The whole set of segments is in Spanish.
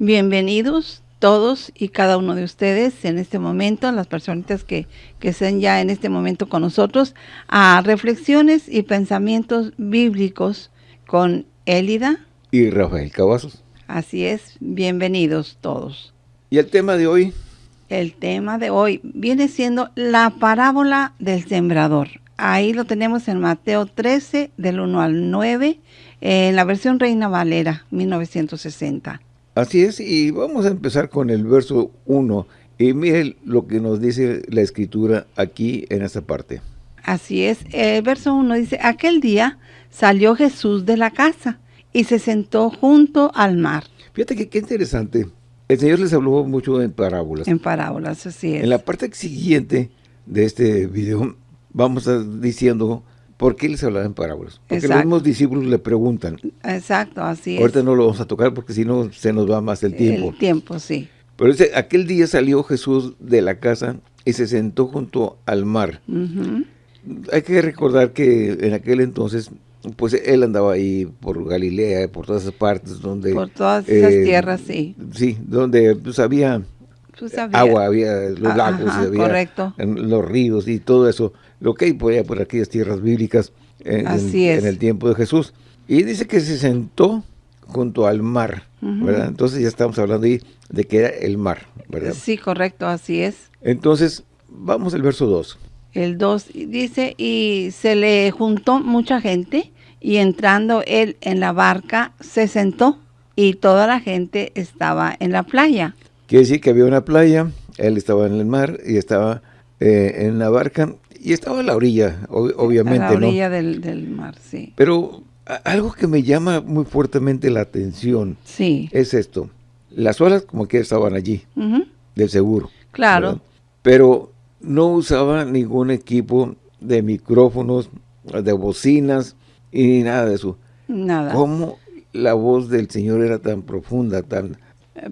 Bienvenidos todos y cada uno de ustedes en este momento, las personitas que, que estén ya en este momento con nosotros, a reflexiones y pensamientos bíblicos con Élida y Rafael Cavazos. Así es, bienvenidos todos. ¿Y el tema de hoy? El tema de hoy viene siendo la parábola del sembrador. Ahí lo tenemos en Mateo 13, del 1 al 9, en la versión Reina Valera, 1960. Así es, y vamos a empezar con el verso 1. Y miren lo que nos dice la escritura aquí en esta parte. Así es, el verso 1 dice, aquel día salió Jesús de la casa y se sentó junto al mar. Fíjate que qué interesante. El Señor les habló mucho en parábolas. En parábolas, así es. En la parte siguiente de este video vamos a diciendo ¿Por qué les hablaba en parábolas? Porque los mismos discípulos le preguntan. Exacto, así es. Ahorita no lo vamos a tocar porque si no se nos va más el tiempo. El tiempo, sí. Pero dice, aquel día salió Jesús de la casa y se sentó junto al mar. Hay que recordar que en aquel entonces, pues él andaba ahí por Galilea, por todas esas partes donde... Por todas esas eh, tierras, sí. Sí, donde pues había, pues, agua, había los lagos, había correcto. los ríos y todo eso lo que hay por, por aquellas tierras bíblicas en, el tiempo de Jesús. Y dice que se sentó junto al mar, ¿verdad? Entonces ya estamos hablando ahí de que era el mar, ¿verdad? Sí, correcto, así es. Entonces, vamos al verso 2. El 2 dice, y se le juntó mucha gente, y entrando él en la barca, se sentó, y toda la gente estaba en la playa. Quiere decir que había una playa, él estaba en el mar, y estaba eh, en la barca, y estaba a la orilla, obviamente, A la orilla del, mar, sí. Pero algo que me llama muy fuertemente la atención sí. es esto. Las olas como que estaban allí, del seguro. Claro. Pero no usaba ningún equipo de micrófonos, de bocinas y nada de eso. Nada. ¿Cómo la voz del Señor era tan profunda, tan,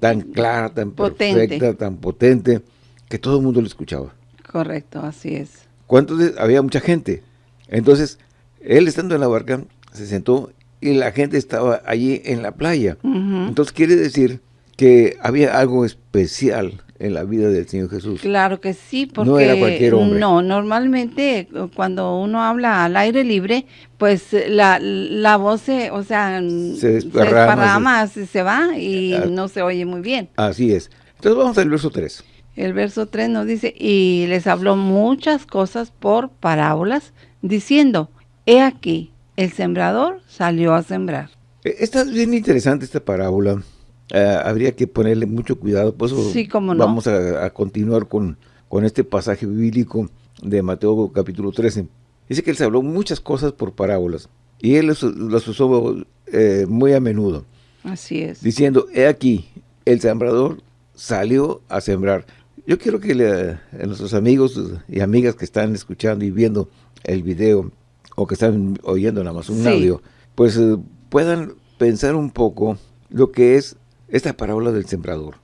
tan clara, tan perfecta, tan potente, que todo el mundo lo escuchaba? Correcto, así es. ¿Cuántos? Había mucha gente. Entonces, él estando en la barca, se sentó y la gente estaba allí en la playa. Entonces, quiere decir que había algo especial en la vida del Señor Jesús. Claro que sí, porque no era cualquier hombre. No, normalmente cuando uno habla al aire libre, pues la, la voz se, o sea, se desparrama, se, se, va y ah. no se oye muy bien. Así es. Entonces vamos al verso 3. El verso 3 nos dice, y les habló muchas cosas por parábolas, diciendo, he aquí, el sembrador salió a sembrar. E, esta es bien interesante esta parábola. Eh, habría que ponerle mucho cuidado, por eso sí, no. vamos a, continuar con, con este pasaje bíblico de Mateo capítulo 13. Dice que él se habló muchas cosas por parábolas, y él las, usó eh, muy a menudo. Así es. Diciendo, he aquí, el sembrador salió a sembrar. Yo quiero que a nuestros amigos y amigas que están escuchando y viendo el video o que están oyendo nada más un audio, pues eh, puedan pensar un poco lo que es esta parábola del sembrador.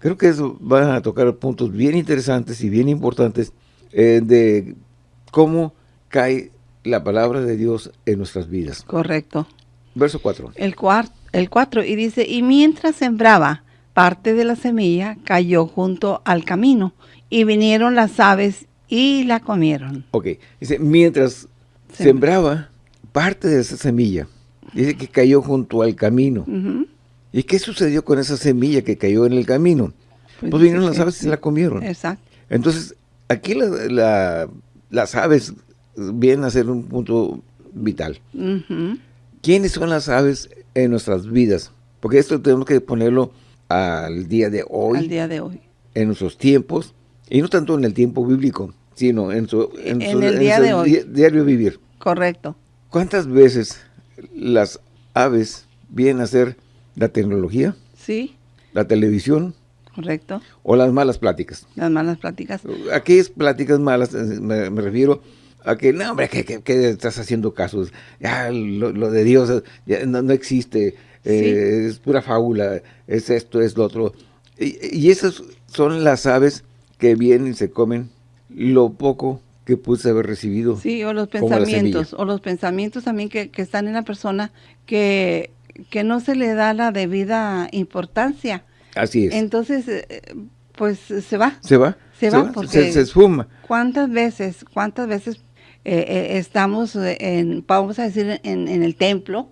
Creo que eso van a tocar puntos bien interesantes y bien importantes eh, de cómo cae la palabra de Dios en nuestras vidas. Correcto. Verso 4. El 4, el 4 y dice, y mientras sembraba, parte de la semilla cayó junto al camino y vinieron las aves y la comieron. Ok, dice, mientras sembraba parte de esa semilla, dice que cayó junto al camino. ¿Y qué sucedió con esa semilla que cayó en el camino? Pues, pues vinieron las aves y la comieron. Exacto. Entonces, aquí las aves vienen a ser un punto vital. ¿Quiénes son las aves en nuestras vidas? Porque esto tenemos que ponerlo al día de hoy. Al día de hoy. En nuestros tiempos, y no tanto en el tiempo bíblico, sino en su, en, el día de hoy. diario vivir. Correcto. ¿Cuántas veces las aves vienen a ser la tecnología? Sí. La televisión. Correcto. O las malas pláticas. Las malas pláticas. Aquellas pláticas malas, eh, me, refiero a que, no, hombre, que, estás haciendo casos. Ya, lo, de Dios ya no, no existe. Eh, es pura fábula, es esto, es lo otro. Y, esas son las aves que vienen y se comen lo poco que pude haber recibido. Sí, o los pensamientos, o los pensamientos también que, están en la persona que, que no se le da la debida importancia Así es. Entonces, eh, pues se va. Se va. Se, va, porque se, esfuma. ¿Cuántas veces, cuántas veces eh, eh, estamos en, vamos a decir, en, el templo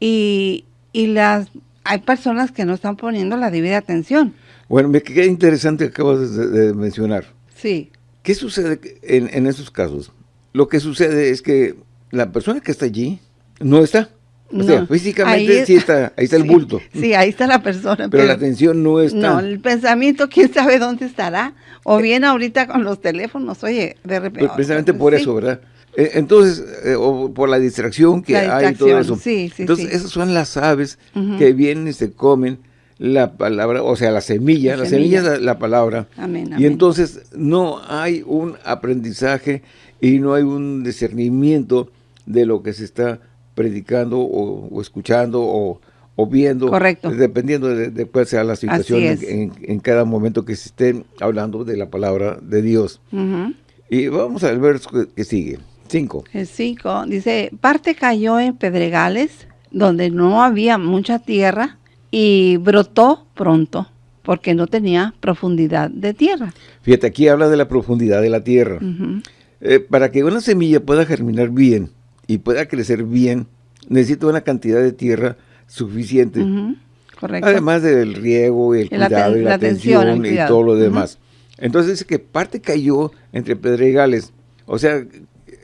y, y las hay personas que no están poniendo la debida atención. Bueno, me queda interesante que acabas de, mencionar. Sí. ¿Qué sucede en, en esos casos? Lo que sucede es que la persona que está allí no está. O sea, físicamente sí está, ahí está el bulto. Sí, ahí está la persona. Pero, la atención no está. No, el pensamiento, quién sabe dónde estará. O bien ahorita con los teléfonos, oye, de repente. Precisamente por eso, ¿verdad? Eh, entonces, eh, o por la distracción que hay y todo eso. Sí, sí, entonces, esas son las aves que vienen y se comen la palabra, o sea, la semilla, la, semilla, es la, palabra. Amén, Y entonces no hay un aprendizaje y no hay un discernimiento de lo que se está predicando o, escuchando o, viendo. Correcto. Dependiendo de, cuál sea la situación en, cada momento que se esté hablando de la palabra de Dios. Y vamos al verso que, sigue. Cinco. El cinco dice, parte cayó en pedregales donde no había mucha tierra y brotó pronto porque no tenía profundidad de tierra. Fíjate, aquí habla de la profundidad de la tierra. Eh, para que una semilla pueda germinar bien, y pueda crecer bien, necesita una cantidad de tierra suficiente. Correcto. Además del riego, y el cuidado y la, atención, y todo lo demás. Entonces dice que parte cayó entre pedregales. O sea,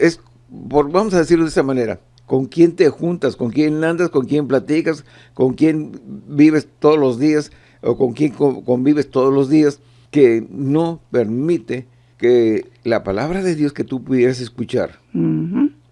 es, por, vamos a decirlo de esa manera, con quién te juntas, con quién andas, con quién platicas, con quién vives todos los días o con quién convives todos los días, que no permite que la palabra de Dios que tú pudieras escuchar,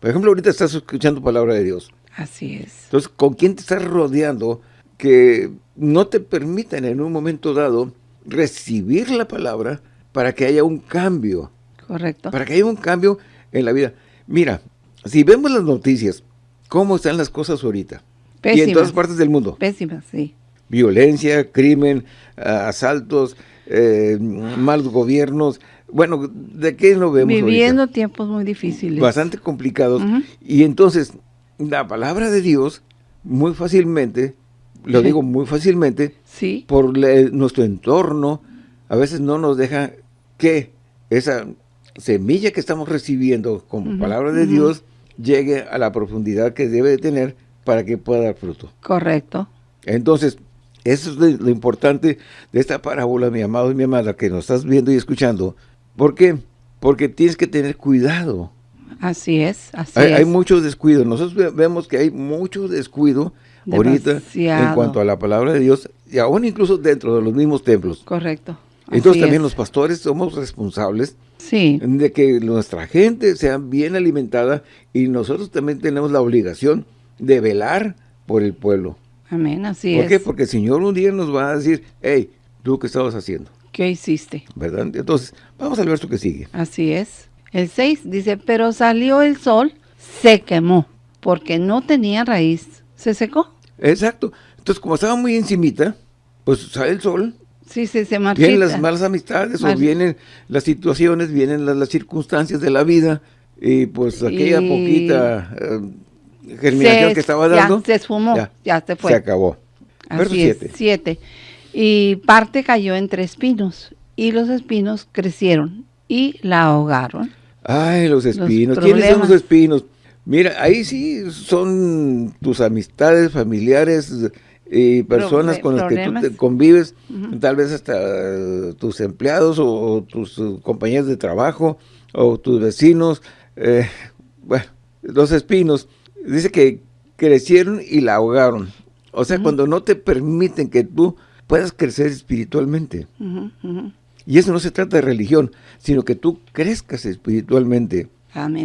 por ejemplo, ahorita estás escuchando palabra de Dios. Así es. Entonces, ¿con quién te estás rodeando que no te permitan en un momento dado recibir la palabra para que haya un cambio? Correcto. Para que haya un cambio en la vida. Mira, si vemos las noticias, ¿cómo están las cosas ahorita? Pésimas. Y en todas partes del mundo. Pésimas, sí. Violencia, crimen, asaltos, eh, malos gobiernos, bueno, ¿de qué lo vemos Viviendo tiempos muy difíciles. Bastante complicados. Y entonces, la palabra de Dios, muy fácilmente, lo digo muy fácilmente, sí. por nuestro entorno, a veces no nos deja que esa semilla que estamos recibiendo como palabra de Dios llegue a la profundidad que debe de tener para que pueda dar fruto. Correcto. Entonces, eso es lo importante de esta parábola, mi amado y mi amada, que nos estás viendo y escuchando, ¿Por qué? Porque tienes que tener cuidado. Así es, así hay, es. Hay mucho descuido. Nosotros vemos que hay mucho descuido ahorita en cuanto a la palabra de Dios, y aún incluso dentro de los mismos templos. Correcto. Entonces también los pastores somos responsables sí. de que nuestra gente sea bien alimentada y nosotros también tenemos la obligación de velar por el pueblo. Amén, así es. ¿Por qué? Porque el Señor un día nos va a decir, hey, ¿tú qué estabas haciendo? ¿Qué hiciste? ¿Verdad? Entonces, vamos al verso que sigue. Así es. El 6 dice, pero salió el sol, se quemó, porque no tenía raíz. ¿Se secó? Exacto. Entonces, como estaba muy encimita, pues sale el sol. Sí, sí, se marchita. Vienen las malas amistades o vienen las situaciones, vienen las, circunstancias de la vida y pues aquella poquita eh, germinación que estaba dando. Ya se esfumó, ya, se fue. Se acabó. Verso 7 y parte cayó entre espinos, y los espinos crecieron y la ahogaron. Ay, los espinos. ¿Quiénes son los espinos? Mira, ahí sí son tus amistades, familiares y personas con las que tú convives, tal vez hasta tus empleados o, tus compañeros de trabajo o tus vecinos. Eh, bueno, los espinos. Dice que crecieron y la ahogaron. O sea, cuando no te permiten que tú puedas crecer espiritualmente. Y eso no se trata de religión, sino que tú crezcas espiritualmente.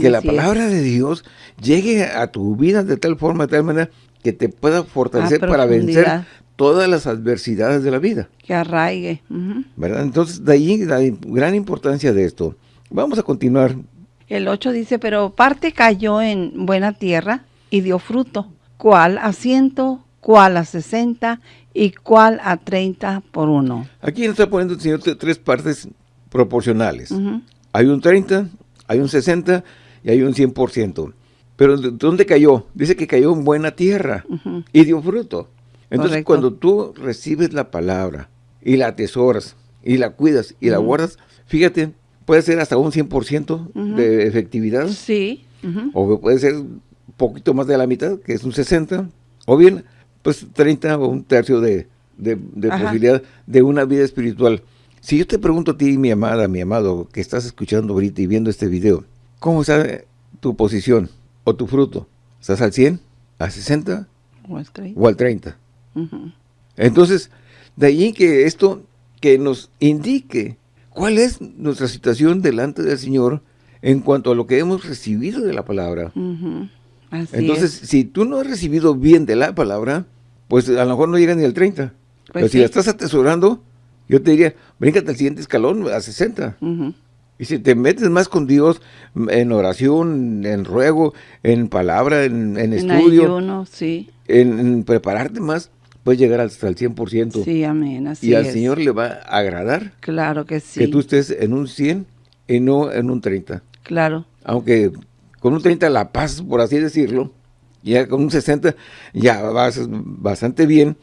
que la palabra de Dios llegue a tu vida de tal forma, de tal manera, que te pueda fortalecer para vencer todas las adversidades de la vida. Que arraigue. ¿Verdad? Entonces, de ahí la gran importancia de esto. Vamos a continuar. El 8 dice, pero parte cayó en buena tierra y dio fruto, cual a ciento, cual a sesenta y cuál a 30 por 1. Aquí nos está poniendo el Señor tres partes proporcionales. Hay un 30, hay un 60 y hay un 100%. Pero ¿dónde cayó? Dice que cayó en buena tierra y dio fruto. Entonces, cuando tú recibes la palabra y la atesoras y la cuidas y la guardas, fíjate, puede ser hasta un 100% de efectividad. Sí. O puede ser un poquito más de la mitad, que es un 60, o bien, pues 30 o un tercio de, posibilidad de una vida espiritual. Si yo te pregunto a ti, mi amada, mi amado, que estás escuchando ahorita y viendo este video, ¿cómo está tu posición o tu fruto? ¿Estás al 100, al 60 o al 30? Entonces, de ahí que esto que nos indique cuál es nuestra situación delante del Señor en cuanto a lo que hemos recibido de la palabra. Entonces, si tú no has recibido bien de la palabra, pues a lo mejor no llegas ni al 30. Pues Pero si la estás atesorando, yo te diría, bríncate al siguiente escalón, a 60. Y si te metes más con Dios en oración, en ruego, en palabra, en, estudio, sí. en, prepararte más, puedes llegar hasta el 100%. Sí, amén, así Y al Señor le va a agradar. Claro que sí. Que tú estés en un 100 y no en un 30. Claro. Aunque con un 30 la paz, por así decirlo, ya con un 60 ya vas bastante bien,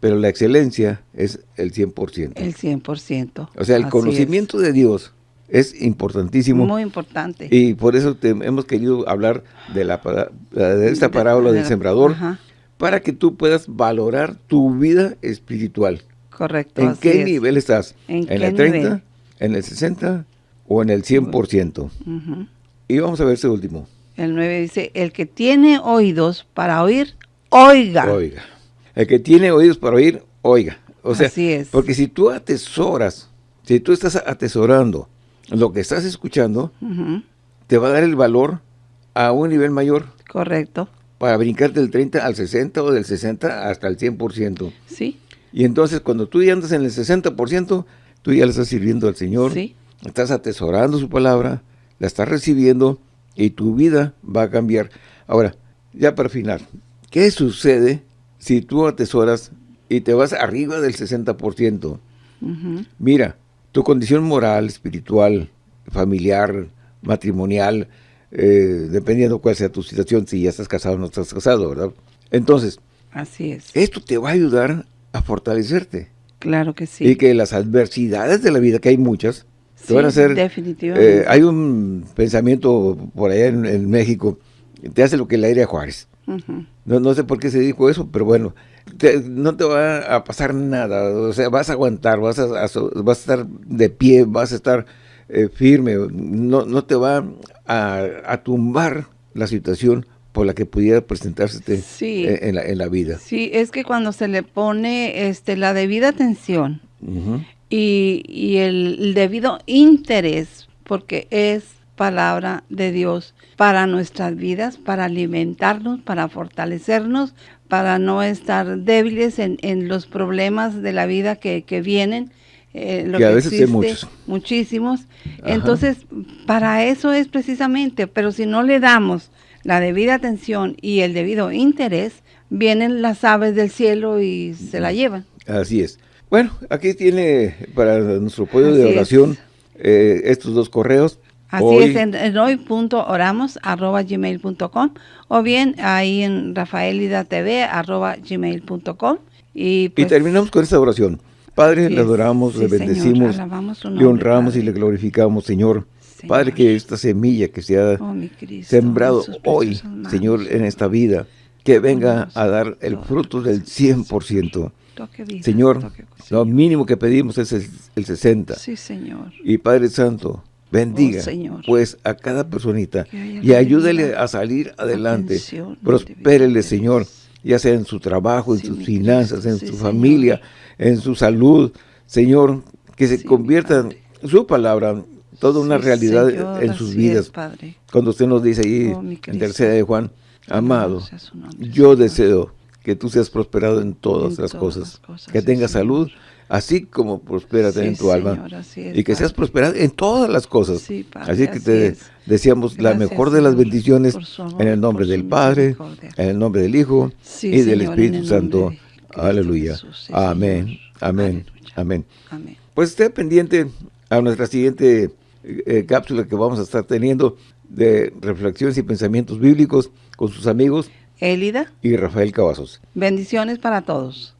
pero la excelencia es el 100%. El 100%. O sea, el conocimiento de Dios es importantísimo. Muy importante. Y por eso hemos querido hablar de, la, de esta parábola del sembrador, para que tú puedas valorar tu vida espiritual. Correcto. ¿En qué nivel estás? ¿En, el 30? ¿En el 60? ¿O en el 100%? Y vamos a ver ese último. El 9 dice, el que tiene oídos para oír, oiga. Oiga. El que tiene oídos para oír, oiga. O sea, Así es. porque si tú atesoras, si tú estás atesorando lo que estás escuchando, te va a dar el valor a un nivel mayor. Correcto. Para brincarte del 30 al 60 o del 60 hasta el 100%. Sí. Y entonces cuando tú ya andas en el 60%, tú ya le estás sirviendo al Señor. Sí. Estás atesorando su palabra, la estás recibiendo y tu vida va a cambiar. Ahora, ya para final, ¿qué sucede si tú atesoras y te vas arriba del 60%? Mira, tu condición moral, espiritual, familiar, matrimonial, eh, dependiendo cuál sea tu situación, si ya estás casado o no estás casado, ¿verdad? Entonces, Así es. esto te va a ayudar a fortalecerte. Claro que sí. Y que las adversidades de la vida, que hay muchas, van a hacer... definitivamente. Eh, hay un pensamiento por allá en, México, te hace lo que le aire a Juárez. no, no sé por qué se dijo eso, pero bueno, no te va a pasar nada, o sea, vas a aguantar, vas a, vas a estar de pie, vas a estar eh, firme, no, no te va a, tumbar la situación por la que pudiera presentarse eh, en, la, en, la, vida. Sí, es que cuando se le pone este la debida atención y, y el debido interés, porque es palabra de Dios para nuestras vidas, para alimentarnos, para fortalecernos, para no estar débiles en, en los problemas de la vida que, que vienen. Eh, lo que, a veces hay muchos. Muchísimos. Entonces, para eso es precisamente, pero si no le damos la debida atención y el debido interés, vienen las aves del cielo y se la llevan. Así es. Bueno, aquí tiene para nuestro pueblo de oración eh, estos dos correos. Así es, en, hoy.oramos.gmail.com o bien ahí en rafaelidatv.gmail.com. Y, pues, y terminamos con esta oración. Padre, le adoramos, le bendecimos, le honramos y le glorificamos, Señor. Padre, que esta semilla que se ha oh, sembrado hoy, Señor, en esta vida, que venga a dar el fruto del 100%. Señor, lo mínimo que pedimos es el, el 60. Sí, Señor. Y Padre Santo, bendiga oh, pues a cada personita y ayúdele a salir adelante. Prospérele, Señor, ya sea en su trabajo, en sus finanzas, en su familia, en su salud. Señor, que se convierta en su palabra toda una realidad en sus vidas. Cuando usted nos dice ahí oh, en tercera de Juan, amado, yo deseo que tú seas prosperado en todas, las, cosas, que tengas salud, así como prospera en tu alma, y que seas prosperado en todas las cosas. así que te deseamos la mejor de las bendiciones en el nombre del Padre, en el nombre del Hijo y del Espíritu Santo. Aleluya. Amén. Amén. Amén. Pues esté pendiente a nuestra siguiente eh, cápsula que vamos a estar teniendo de reflexiones y pensamientos bíblicos con sus amigos Élida y Rafael Cavazos. Bendiciones para todos.